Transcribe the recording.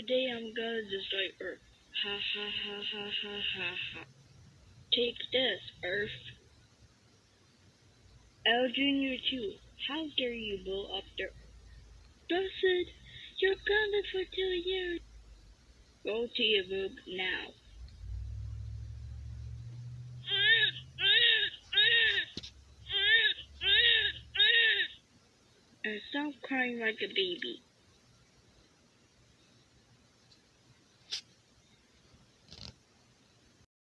Today I'm gonna just like Earth. Ha ha ha ha ha ha ha. Take this, Earth. L Junior 2, how dare you blow up the Blessed, you're gone for two years. Go to your room now. And stop crying like a baby.